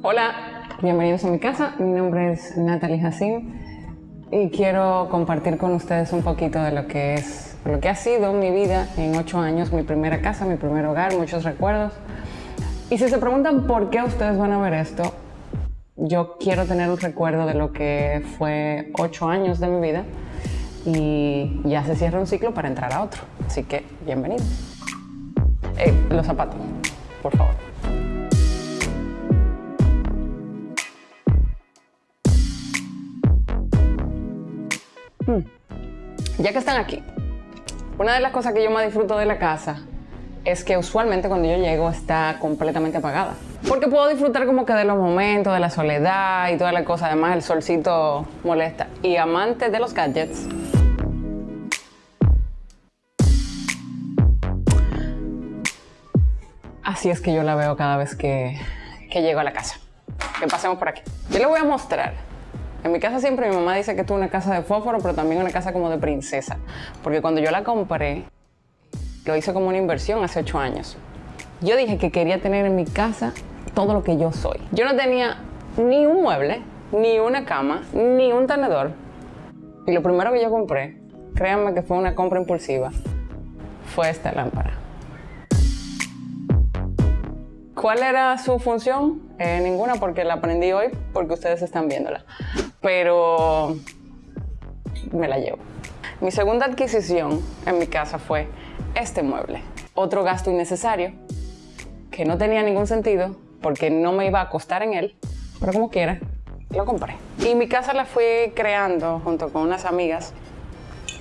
Hola, bienvenidos a mi casa. Mi nombre es Natalie Hassim y quiero compartir con ustedes un poquito de lo que es, lo que ha sido mi vida en ocho años, mi primera casa, mi primer hogar, muchos recuerdos. Y si se preguntan por qué ustedes van a ver esto, yo quiero tener un recuerdo de lo que fue ocho años de mi vida y ya se cierra un ciclo para entrar a otro. Así que, bienvenidos. Eh, los zapatos, por favor. Ya que están aquí, una de las cosas que yo más disfruto de la casa es que usualmente cuando yo llego está completamente apagada. Porque puedo disfrutar como que de los momentos, de la soledad y toda la cosa. Además, el solcito molesta. Y amante de los gadgets. Así es que yo la veo cada vez que, que llego a la casa. Que pasemos por aquí. Yo le voy a mostrar en mi casa siempre mi mamá dice que esto es una casa de fósforo, pero también una casa como de princesa. Porque cuando yo la compré, lo hice como una inversión hace ocho años. Yo dije que quería tener en mi casa todo lo que yo soy. Yo no tenía ni un mueble, ni una cama, ni un tenedor. Y lo primero que yo compré, créanme que fue una compra impulsiva, fue esta lámpara. ¿Cuál era su función? Eh, ninguna porque la aprendí hoy porque ustedes están viéndola. Pero me la llevo. Mi segunda adquisición en mi casa fue este mueble. Otro gasto innecesario que no tenía ningún sentido porque no me iba a costar en él, pero como quiera, lo compré. Y mi casa la fui creando junto con unas amigas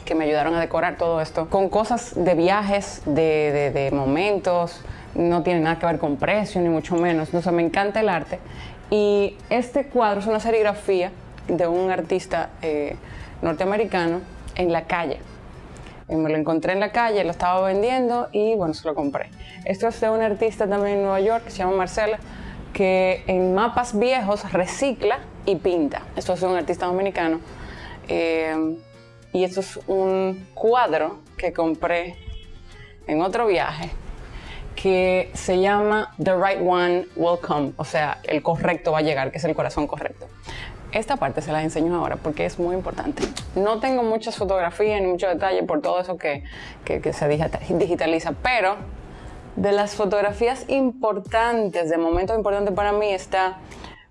que me ayudaron a decorar todo esto con cosas de viajes, de, de momentos, no tiene nada que ver con precio, ni mucho menos. No, me encanta el arte. Y este cuadro es una serigrafía de un artista eh, norteamericano en la calle. Me lo encontré en la calle, lo estaba vendiendo y bueno, se lo compré. Esto es de un artista también en Nueva York que se llama Marcela, que en mapas viejos recicla y pinta. Esto es de un artista dominicano. Eh, y esto es un cuadro que compré en otro viaje que se llama The Right One Will Come, o sea, el correcto va a llegar, que es el corazón correcto. Esta parte se la enseño ahora porque es muy importante. No tengo muchas fotografías ni mucho detalle por todo eso que, se digitaliza, pero de las fotografías importantes, de momentos importantes para mí, está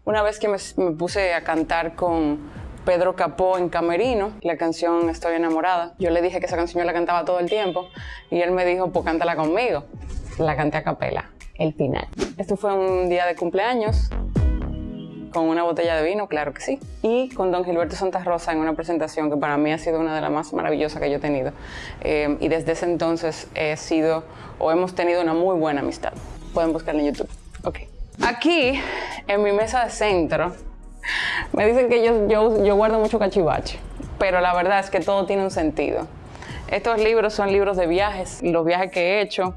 una vez que me, me puse a cantar con Pedro Capó en Camerino, la canción Estoy enamorada. Yo le dije que esa canción yo la cantaba todo el tiempo y él me dijo, pues cántala conmigo la canté a capela, el final. Esto fue un día de cumpleaños con una botella de vino, claro que sí, y con don Gilberto Santa Rosa en una presentación que para mí ha sido una de las más maravillosas que yo he tenido. Eh, y desde ese entonces he sido o hemos tenido una muy buena amistad. Pueden buscarla en YouTube. Ok. Aquí, en mi mesa de centro, me dicen que yo, yo, yo guardo mucho cachivache, pero la verdad es que todo tiene un sentido. Estos libros son libros de viajes, los viajes que he hecho,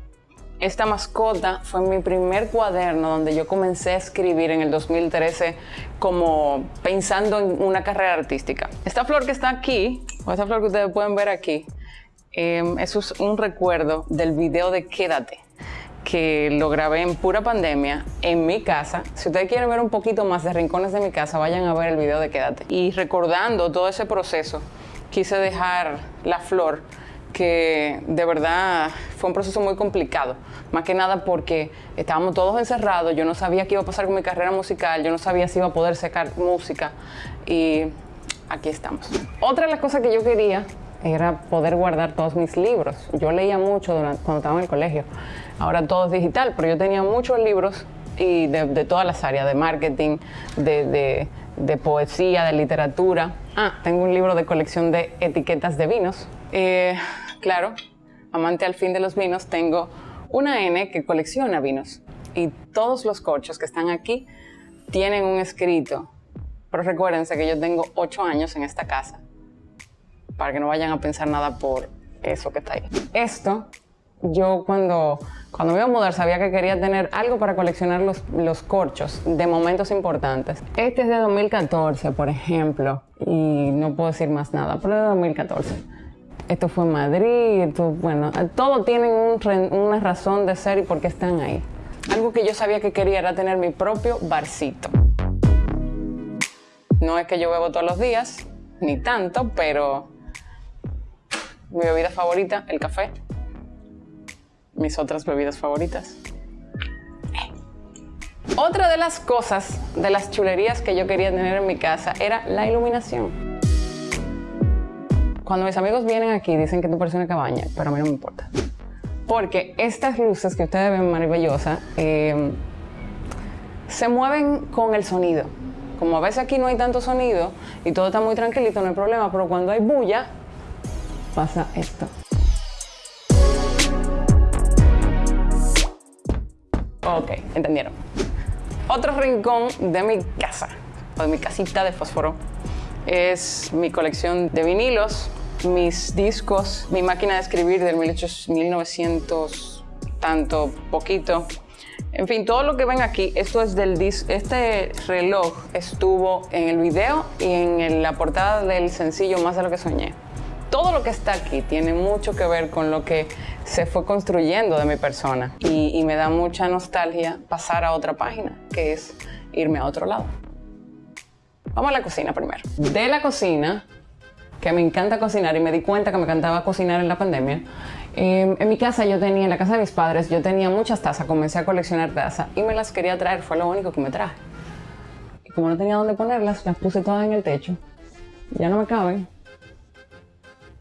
esta mascota fue mi primer cuaderno donde yo comencé a escribir en el 2013 como pensando en una carrera artística. Esta flor que está aquí, o esta flor que ustedes pueden ver aquí, em, eso es un recuerdo del video de Quédate que lo grabé en pura pandemia en mi casa. Si ustedes quieren ver un poquito más de rincones de mi casa, vayan a ver el video de Quédate. Y recordando todo ese proceso, quise dejar la flor que de verdad fue un proceso muy complicado, más que nada porque estábamos todos encerrados, yo no sabía qué iba a pasar con mi carrera musical, yo no sabía si iba a poder sacar música y aquí estamos. Otra de las cosas que yo quería era poder guardar todos mis libros. Yo leía mucho cuando estaba en el colegio, ahora todo es digital, pero yo tenía muchos libros y de, todas las áreas, de marketing, de, de poesía, de literatura. Ah, tengo un libro de colección de etiquetas de vinos. Eh, claro, amante al fin de los vinos, tengo una N que colecciona vinos. Y todos los corchos que están aquí tienen un escrito. Pero recuérdense que yo tengo ocho años en esta casa. Para que no vayan a pensar nada por eso que está ahí. Esto yo cuando, cuando me iba a mudar sabía que quería tener algo para coleccionar los, los corchos de momentos importantes. Este es de 2014, por ejemplo, y no puedo decir más nada, pero de 2014. Esto fue Madrid, bueno, todo tienen una razón de ser y por qué están ahí. Algo que yo sabía que quería era tener mi propio barcito. No es que yo bebo todos los días, ni tanto, pero mi bebida favorita, el café. Mis otras bebidas favoritas. Otra de las cosas, de las chulerías que yo quería tener en mi casa era la iluminación. Cuando mis amigos vienen aquí dicen que tú pareces una cabaña, pero a mí no me importa. Porque estas luces que ustedes ven maravillosas eh, se mueven con el sonido. Como a veces aquí no hay tanto sonido y todo está muy tranquilito, no hay problema, pero cuando hay bulla, pasa esto. Ok, entendieron. Otro rincón de mi casa, o de mi casita de fósforo, es mi colección de vinilos, mis discos, mi máquina de escribir del 1900, tanto poquito, en fin, todo lo que ven aquí, esto es del disco. Este reloj estuvo en el video y en la portada del sencillo Más de lo que soñé. Todo lo que está aquí tiene mucho que ver con lo que se fue construyendo de mi persona y, y me da mucha nostalgia pasar a otra página, que es irme a otro lado. Vamos a la cocina primero. De la cocina, que me encanta cocinar y me di cuenta que me encantaba cocinar en la pandemia, Em, en mi casa yo tenía, en la casa de mis padres, yo tenía muchas tazas, comencé a coleccionar tazas y me las quería traer, fue lo único que me traje. Y como no tenía dónde ponerlas, las puse todas en el techo. Ya no me caben.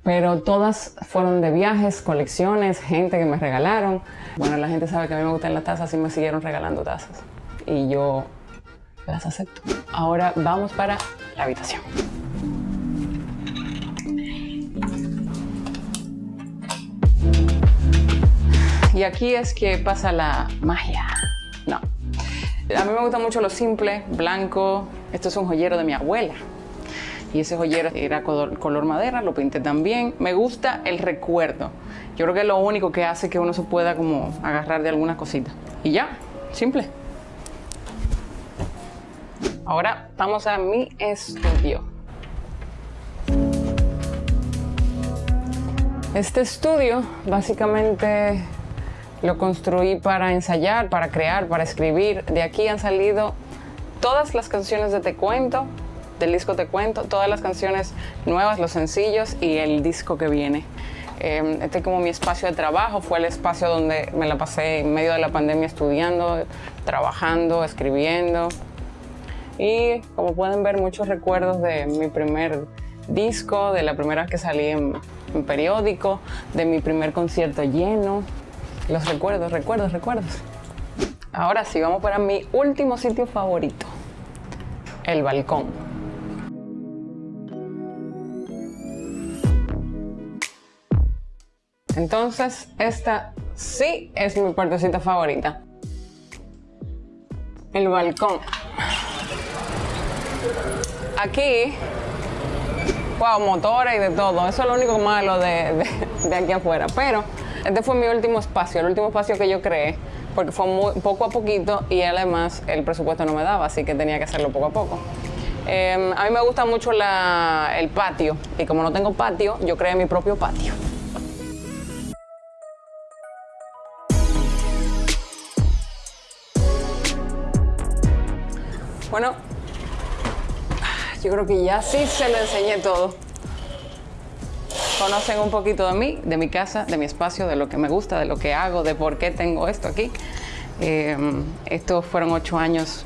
Pero todas fueron de viajes, colecciones, gente que me regalaron. Bueno, la gente sabe que a mí me gustan las tazas y me siguieron regalando tazas. Y yo las acepto. Ahora vamos para la habitación. Y aquí es que pasa la magia. No. A mí me gusta mucho lo simple, blanco. Esto es un joyero de mi abuela. Y ese joyero era color, madera, lo pinté también. Me gusta el recuerdo. Yo creo que es lo único que hace que uno se pueda como agarrar de alguna cosita. Y ya, simple. Ahora vamos a mi estudio. Este estudio básicamente lo construí para ensayar, para crear, para escribir. De aquí han salido todas las canciones de Te Cuento, del disco Te Cuento, todas las canciones nuevas, los sencillos y el disco que viene. Eh, este es como mi espacio de trabajo, fue el espacio donde me la pasé en medio de la pandemia estudiando, trabajando, escribiendo. Y como pueden ver, muchos recuerdos de mi primer disco, de la primera vez que salí en, en periódico, de mi primer concierto lleno, los recuerdos, recuerdos, recuerdos. Ahora sí, vamos para mi último sitio favorito. El balcón. Entonces, esta sí es mi partecita favorita. El balcón. Aquí, wow, motores y de todo. Eso es lo único malo de, de aquí afuera. Pero este fue mi último espacio, el último espacio que yo creé, porque fue muy, poco a poquito y además el presupuesto no me daba, así que tenía que hacerlo poco a poco. Em, a mí me gusta mucho el patio y como no tengo patio, yo creé mi propio patio. Bueno, yo creo que ya sí se lo enseñé todo conocen un poquito de mí, de mi casa, de mi espacio, de lo que me gusta, de lo que hago, de por qué tengo esto aquí. Em, estos fueron ocho años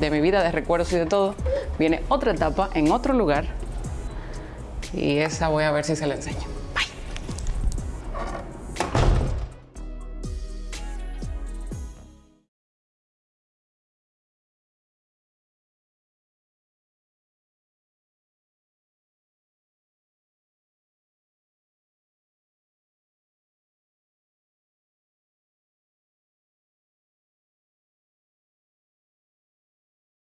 de mi vida, de recuerdos y de todo. Viene otra etapa en otro lugar y esa voy a ver si se la enseño.